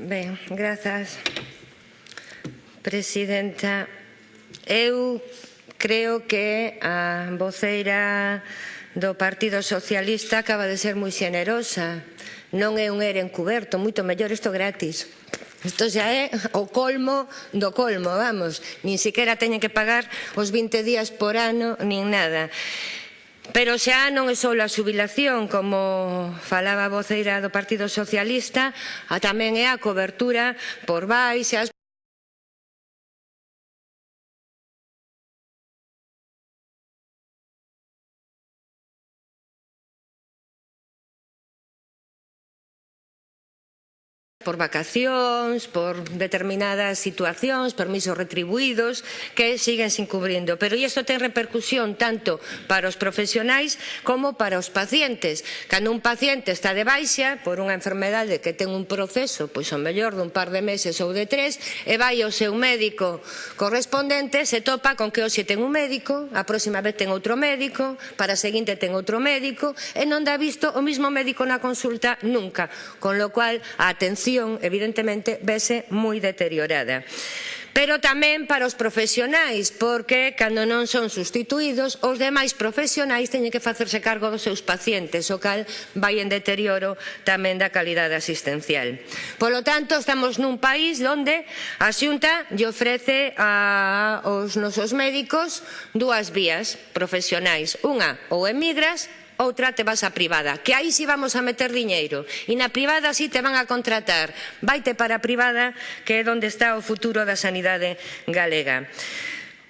Ben, grazas, Presidenta. Eu creo que a voceira do Partido Socialista acaba de ser moi xenerosa. Non é un ere encuberto, moito mellor isto gratis. Isto xa é o colmo do colmo, vamos. Nin sequera teñen que pagar os 20 días por ano, nin nada. Pero xa non é só a xubilación, como falaba a voceira do Partido Socialista, a tamén é a cobertura por baixas. por vacacións, por determinadas situacións, permisos retribuídos que siguen sin cubrindo. Pero isto ten repercusión tanto para os profesionais como para os pacientes. Cando un paciente está de baixa por unha enfermedade que ten un proceso, pois o mellor dun par de meses ou de tres, e vai ao seu médico correspondente, se topa con que hoxe ten un médico, a próxima vez ten outro médico, para a seguinte ten outro médico, e non dá visto o mismo médico na consulta nunca, con lo cual a atención situación, evidentemente, vese moi deteriorada pero tamén para os profesionais, porque cando non son sustituídos, os demais profesionais teñen que facerse cargo dos seus pacientes, o cal vai en deterioro tamén da calidade asistencial. Polo tanto, estamos nun país onde a Xunta lle ofrece aos nosos médicos dúas vías profesionais. Unha, ou emigras outra te vas a privada, que aí si vamos a meter diñeiro. E na privada si te van a contratar. Vaite para a privada, que é onde está o futuro da sanidade galega.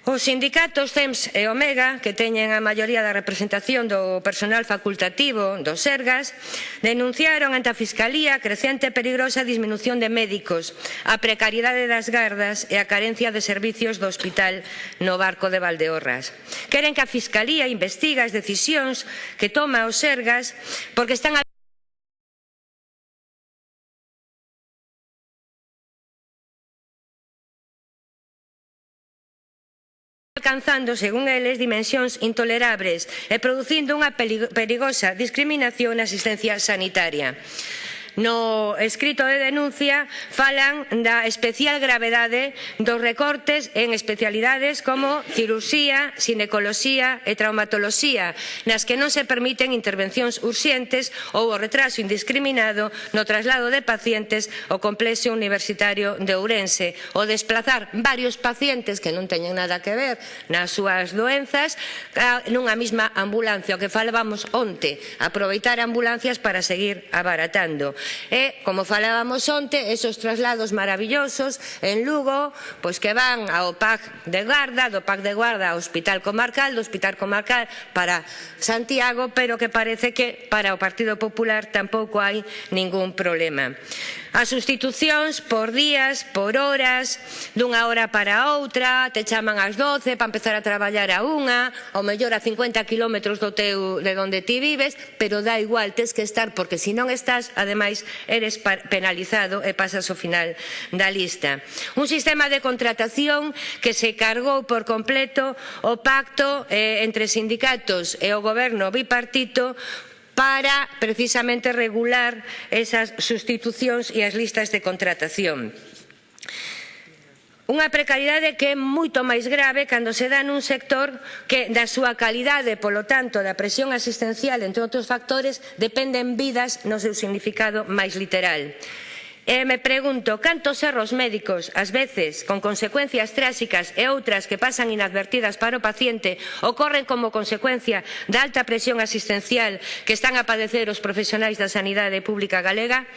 Os sindicatos CEMS e Omega, que teñen a maioría da representación do personal facultativo dos SERGAS, denunciaron ante a Fiscalía a crecente e perigosa disminución de médicos, a precariedade das gardas e a carencia de servicios do hospital no barco de Valdeorras. Queren que a Fiscalía investiga as decisións que toma os SERGAS porque están alcanzando, según eles, dimensións intolerables e producindo unha perigosa discriminación na asistencia sanitaria no escrito de denuncia falan da especial gravedade dos recortes en especialidades como cirurxía, ginecoloxía e traumatoloxía, nas que non se permiten intervencións urxentes ou o retraso indiscriminado no traslado de pacientes ao complexo universitario de Ourense, o desplazar varios pacientes que non teñen nada que ver nas súas doenzas nunha mesma ambulancia, o que falábamos onte, aproveitar ambulancias para seguir abaratando e, como falábamos onte, esos traslados maravillosos en Lugo, pois que van ao PAC de Garda, do PAC de Guarda ao Hospital Comarcal, do Hospital Comarcal para Santiago, pero que parece que para o Partido Popular tampouco hai ningún problema. As sustitucións por días, por horas, dunha hora para outra, te chaman ás 12 para empezar a traballar a unha, ou mellor a 50 km do teu, de onde ti vives, pero dá igual, tes que estar, porque se si non estás, ademais, eres penalizado e pasas ao final da lista. Un sistema de contratación que se cargou por completo o pacto eh, entre sindicatos e o goberno bipartito para precisamente regular esas sustitucións e as listas de contratación. Unha precariedade que é moito máis grave cando se dá nun sector que da súa calidade, polo tanto, da presión asistencial, entre outros factores, dependen vidas no seu significado máis literal. E me pregunto cantos erros médicos, ás veces con consecuencias tráxicas e outras que pasan inadvertidas para o paciente, ocorren como consecuencia da alta presión asistencial que están a padecer os profesionais da sanidade pública galega.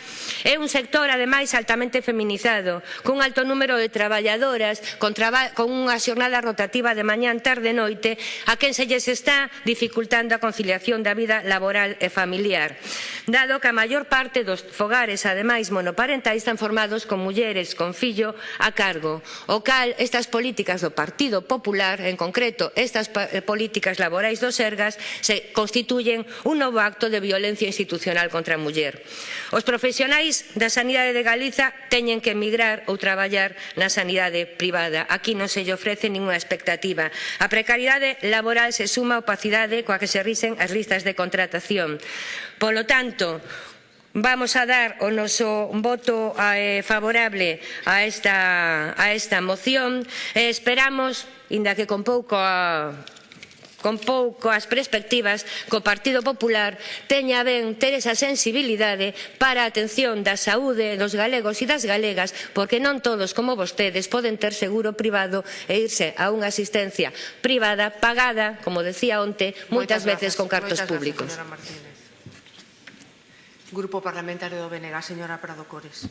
É un sector, ademais, altamente feminizado, cun alto número de traballadoras, con, traba con unha xornada rotativa de mañán, tarde e noite, a quen se lles está dificultando a conciliación da vida laboral e familiar. Dado que a maior parte dos fogares, ademais, monoparentes, parentais están formados con mulleres con fillo a cargo, o cal estas políticas do Partido Popular, en concreto estas eh, políticas laborais dos Sergas, se constituyen un novo acto de violencia institucional contra a muller. Os profesionais da sanidade de Galiza teñen que emigrar ou traballar na sanidade privada. Aquí non se lle ofrece ninguna expectativa. A precariedade laboral se suma a opacidade coa que se risen as listas de contratación. Polo tanto, vamos a dar o noso voto eh, favorable a esta, a esta moción e esperamos, inda que con pouco a, con poucas perspectivas que o Partido Popular teña ben ter esa sensibilidade para a atención da saúde dos galegos e das galegas, porque non todos como vostedes poden ter seguro privado e irse a unha asistencia privada pagada, como decía onte, moitas, moitas veces gracias, con cartos públicos. Grupo Parlamentario do BNG, señora Prado Cores.